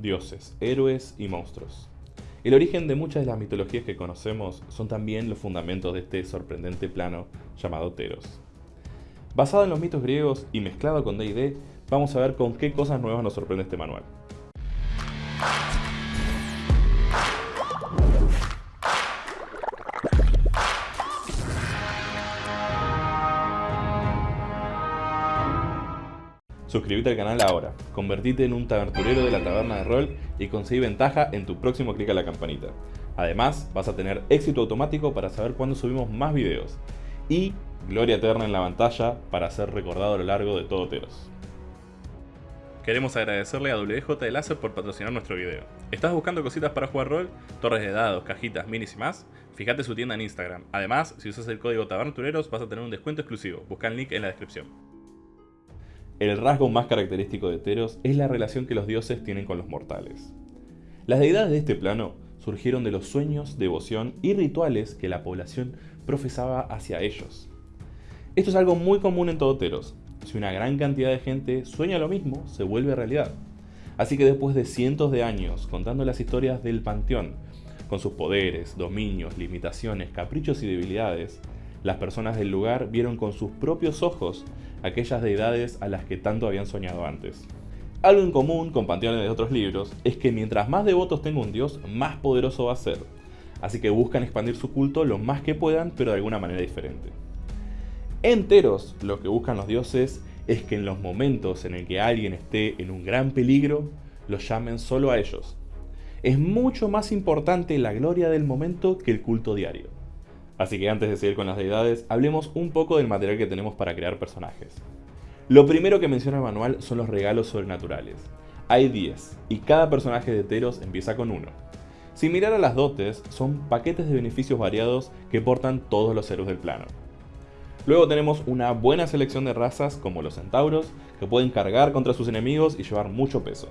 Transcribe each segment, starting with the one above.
dioses, héroes y monstruos. El origen de muchas de las mitologías que conocemos son también los fundamentos de este sorprendente plano llamado Teros. Basado en los mitos griegos y mezclado con D&D, vamos a ver con qué cosas nuevas nos sorprende este manual. Suscríbete al canal ahora, convertite en un taberturero de la taberna de rol y conseguí ventaja en tu próximo clic a la campanita. Además, vas a tener éxito automático para saber cuándo subimos más videos. Y gloria eterna en la pantalla para ser recordado a lo largo de todo Teros. Queremos agradecerle a WJ de Láser por patrocinar nuestro video. ¿Estás buscando cositas para jugar rol? Torres de dados, cajitas, minis y más? Fíjate su tienda en Instagram. Además, si usas el código tabertureros vas a tener un descuento exclusivo. Busca el link en la descripción. El rasgo más característico de Teros es la relación que los dioses tienen con los mortales. Las deidades de este plano surgieron de los sueños, devoción y rituales que la población profesaba hacia ellos. Esto es algo muy común en todo Teros. Si una gran cantidad de gente sueña lo mismo, se vuelve realidad. Así que después de cientos de años contando las historias del panteón, con sus poderes, dominios, limitaciones, caprichos y debilidades, las personas del lugar vieron con sus propios ojos aquellas deidades a las que tanto habían soñado antes. Algo en común con panteones de otros libros es que mientras más devotos tenga un dios, más poderoso va a ser. Así que buscan expandir su culto lo más que puedan, pero de alguna manera diferente. Enteros, lo que buscan los dioses es que en los momentos en el que alguien esté en un gran peligro, los llamen solo a ellos. Es mucho más importante la gloria del momento que el culto diario. Así que antes de seguir con las deidades, hablemos un poco del material que tenemos para crear personajes. Lo primero que menciona el manual son los regalos sobrenaturales. Hay 10, y cada personaje de Teros empieza con uno. Sin mirar a las dotes, son paquetes de beneficios variados que portan todos los héroes del plano. Luego tenemos una buena selección de razas como los centauros, que pueden cargar contra sus enemigos y llevar mucho peso.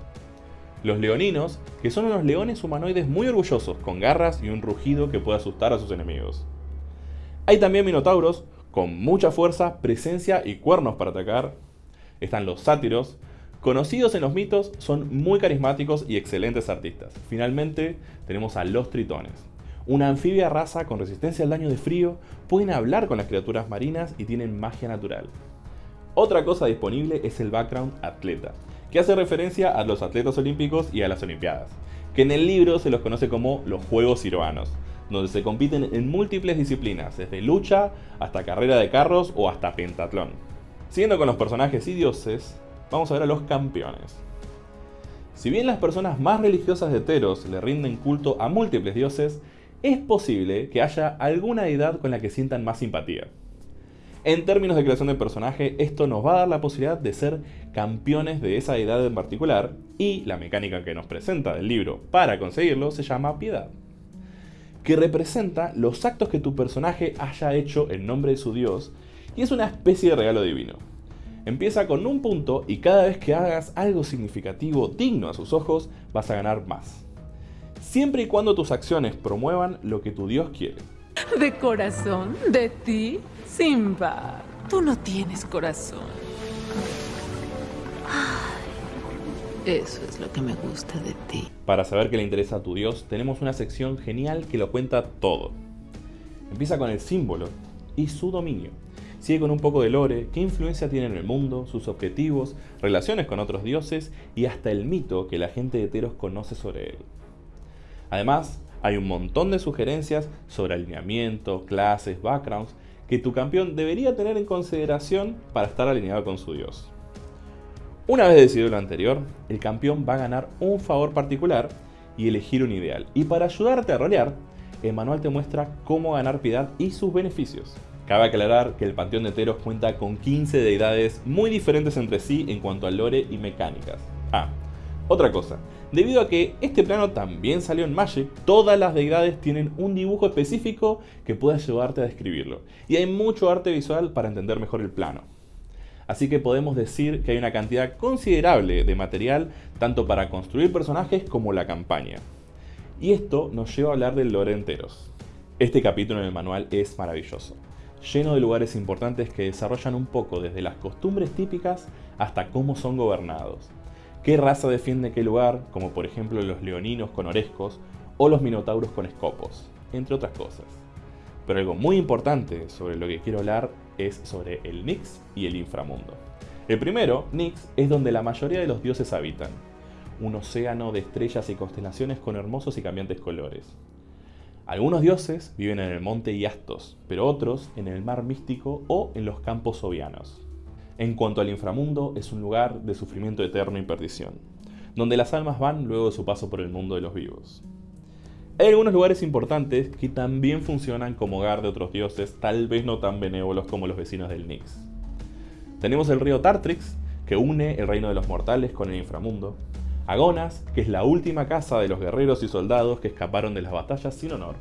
Los leoninos, que son unos leones humanoides muy orgullosos, con garras y un rugido que puede asustar a sus enemigos. Hay también minotauros con mucha fuerza, presencia y cuernos para atacar. Están los sátiros, conocidos en los mitos, son muy carismáticos y excelentes artistas. Finalmente tenemos a los tritones. Una anfibia raza con resistencia al daño de frío, pueden hablar con las criaturas marinas y tienen magia natural. Otra cosa disponible es el background atleta, que hace referencia a los atletas olímpicos y a las olimpiadas, que en el libro se los conoce como los Juegos Ciruanos, donde se compiten en múltiples disciplinas, desde lucha hasta carrera de carros o hasta pentatlón. Siguiendo con los personajes y dioses, vamos a ver a los campeones. Si bien las personas más religiosas de Teros le rinden culto a múltiples dioses, es posible que haya alguna deidad con la que sientan más simpatía. En términos de creación de personaje, esto nos va a dar la posibilidad de ser campeones de esa deidad en particular, y la mecánica que nos presenta del libro para conseguirlo se llama piedad que representa los actos que tu personaje haya hecho en nombre de su dios y es una especie de regalo divino. Empieza con un punto y cada vez que hagas algo significativo digno a sus ojos vas a ganar más. Siempre y cuando tus acciones promuevan lo que tu dios quiere. De corazón, de ti, Simba. Tú no tienes corazón. Eso es lo que me gusta de ti. Para saber qué le interesa a tu dios, tenemos una sección genial que lo cuenta todo. Empieza con el símbolo y su dominio. Sigue con un poco de lore, qué influencia tiene en el mundo, sus objetivos, relaciones con otros dioses y hasta el mito que la gente de Teros conoce sobre él. Además, hay un montón de sugerencias sobre alineamiento, clases, backgrounds que tu campeón debería tener en consideración para estar alineado con su dios. Una vez decidido lo anterior, el campeón va a ganar un favor particular y elegir un ideal. Y para ayudarte a rolear, el manual te muestra cómo ganar piedad y sus beneficios. Cabe aclarar que el Panteón de Teros cuenta con 15 deidades muy diferentes entre sí en cuanto a lore y mecánicas. Ah, otra cosa, debido a que este plano también salió en Magic, todas las deidades tienen un dibujo específico que puede ayudarte a describirlo. Y hay mucho arte visual para entender mejor el plano así que podemos decir que hay una cantidad considerable de material tanto para construir personajes como la campaña. Y esto nos lleva a hablar del lore enteros. Este capítulo en el manual es maravilloso, lleno de lugares importantes que desarrollan un poco desde las costumbres típicas hasta cómo son gobernados. qué raza defiende qué lugar, como por ejemplo los leoninos con orescos o los minotauros con escopos, entre otras cosas. Pero algo muy importante sobre lo que quiero hablar es sobre el Nix y el inframundo. El primero, Nix, es donde la mayoría de los dioses habitan, un océano de estrellas y constelaciones con hermosos y cambiantes colores. Algunos dioses viven en el monte Iastos, pero otros en el mar místico o en los campos ovianos. En cuanto al inframundo, es un lugar de sufrimiento eterno y perdición, donde las almas van luego de su paso por el mundo de los vivos. Hay algunos lugares importantes que también funcionan como hogar de otros dioses, tal vez no tan benévolos como los vecinos del Nix. Tenemos el río Tartrix, que une el reino de los mortales con el inframundo, Agonas, que es la última casa de los guerreros y soldados que escaparon de las batallas sin honor,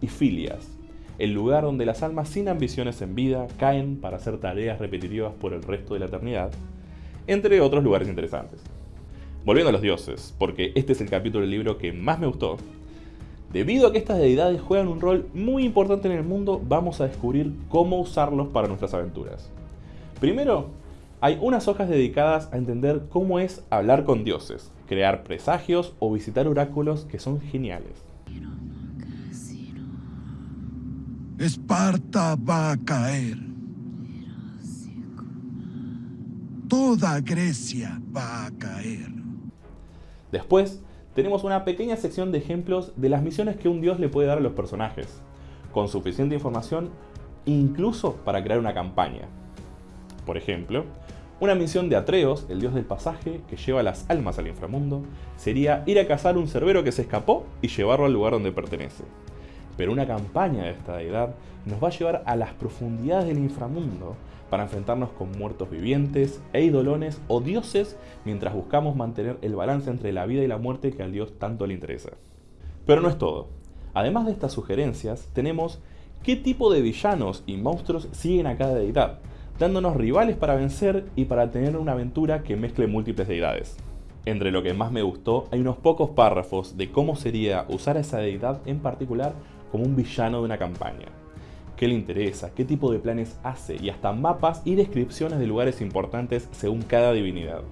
y Filias, el lugar donde las almas sin ambiciones en vida caen para hacer tareas repetitivas por el resto de la eternidad, entre otros lugares interesantes. Volviendo a los dioses, porque este es el capítulo del libro que más me gustó, Debido a que estas deidades juegan un rol muy importante en el mundo, vamos a descubrir cómo usarlos para nuestras aventuras. Primero, hay unas hojas dedicadas a entender cómo es hablar con dioses, crear presagios o visitar oráculos que son geniales. Esparta va a caer. Toda Grecia va a caer. Después, tenemos una pequeña sección de ejemplos de las misiones que un dios le puede dar a los personajes, con suficiente información incluso para crear una campaña. Por ejemplo, una misión de Atreos, el dios del pasaje, que lleva las almas al inframundo, sería ir a cazar un cerbero que se escapó y llevarlo al lugar donde pertenece. Pero una campaña de esta deidad nos va a llevar a las profundidades del inframundo para enfrentarnos con muertos vivientes, eidolones o dioses mientras buscamos mantener el balance entre la vida y la muerte que al dios tanto le interesa. Pero no es todo. Además de estas sugerencias, tenemos qué tipo de villanos y monstruos siguen a cada deidad, dándonos rivales para vencer y para tener una aventura que mezcle múltiples deidades. Entre lo que más me gustó, hay unos pocos párrafos de cómo sería usar a esa deidad en particular como un villano de una campaña qué le interesa, qué tipo de planes hace y hasta mapas y descripciones de lugares importantes según cada divinidad.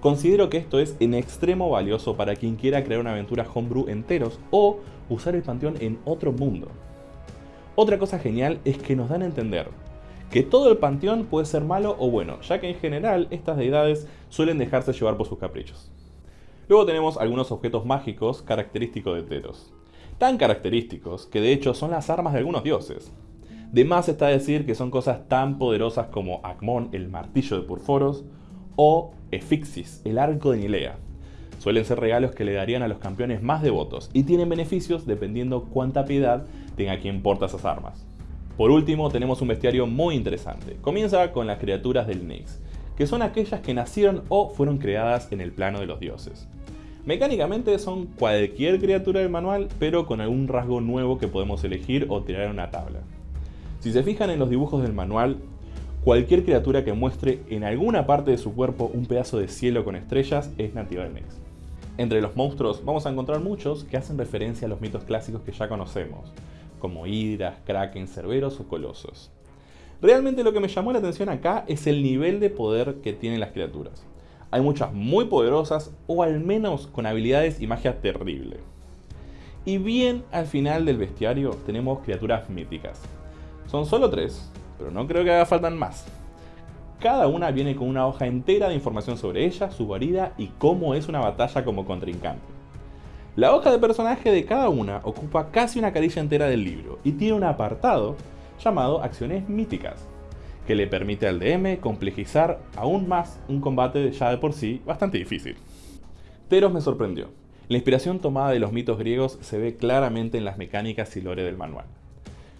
Considero que esto es en extremo valioso para quien quiera crear una aventura homebrew enteros o usar el panteón en otro mundo. Otra cosa genial es que nos dan a entender que todo el panteón puede ser malo o bueno, ya que en general estas deidades suelen dejarse llevar por sus caprichos. Luego tenemos algunos objetos mágicos característicos de Teros tan característicos que de hecho son las armas de algunos dioses. De más está decir que son cosas tan poderosas como Acmón, el martillo de Purforos, o Efixis, el arco de Nilea. Suelen ser regalos que le darían a los campeones más devotos y tienen beneficios dependiendo cuánta piedad tenga quien porta esas armas. Por último, tenemos un bestiario muy interesante. Comienza con las criaturas del Nyx, que son aquellas que nacieron o fueron creadas en el plano de los dioses. Mecánicamente son cualquier criatura del manual, pero con algún rasgo nuevo que podemos elegir o tirar en una tabla. Si se fijan en los dibujos del manual, cualquier criatura que muestre en alguna parte de su cuerpo un pedazo de cielo con estrellas es nativa del Nex. Entre los monstruos vamos a encontrar muchos que hacen referencia a los mitos clásicos que ya conocemos, como hidras, kraken, cerberos o colosos. Realmente lo que me llamó la atención acá es el nivel de poder que tienen las criaturas hay muchas muy poderosas o al menos con habilidades y magia terrible. Y bien al final del bestiario tenemos criaturas míticas. Son solo tres, pero no creo que haga falta más. Cada una viene con una hoja entera de información sobre ella, su guarida y cómo es una batalla como contrincante. La hoja de personaje de cada una ocupa casi una carilla entera del libro y tiene un apartado llamado Acciones Míticas, que le permite al DM complejizar aún más un combate ya de por sí bastante difícil. Teros me sorprendió. La inspiración tomada de los mitos griegos se ve claramente en las mecánicas y lore del manual.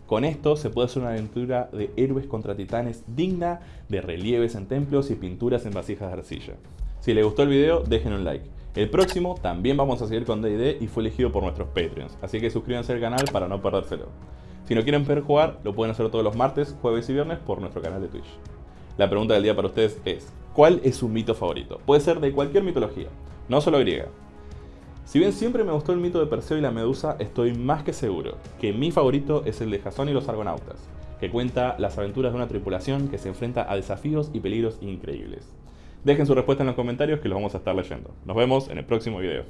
Con esto se puede hacer una aventura de héroes contra titanes digna de relieves en templos y pinturas en vasijas de arcilla. Si les gustó el video, dejen un like. El próximo también vamos a seguir con D&D y fue elegido por nuestros Patreons, así que suscríbanse al canal para no perdérselo. Si no quieren ver jugar, lo pueden hacer todos los martes, jueves y viernes por nuestro canal de Twitch. La pregunta del día para ustedes es, ¿cuál es su mito favorito? Puede ser de cualquier mitología, no solo griega. Si bien siempre me gustó el mito de Perseo y la Medusa, estoy más que seguro que mi favorito es el de Jasón y los Argonautas, que cuenta las aventuras de una tripulación que se enfrenta a desafíos y peligros increíbles. Dejen su respuesta en los comentarios que los vamos a estar leyendo. Nos vemos en el próximo video.